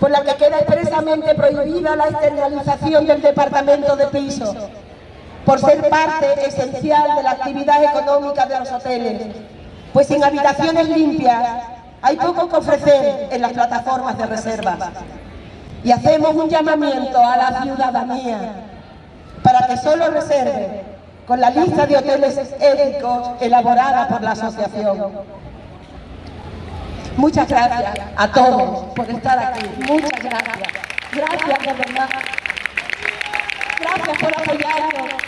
por la que queda expresamente prohibida la externalización del departamento de piso, por ser parte esencial de la actividad económica de los hoteles, pues sin habitaciones limpias hay poco que ofrecer en las plataformas de reserva. Y hacemos un llamamiento a la ciudadanía para que solo reserve con la lista de hoteles éticos elaborada por la asociación. Muchas gracias a todos por estar aquí. Muchas gracias. Gracias de verdad. Gracias por apoyarnos.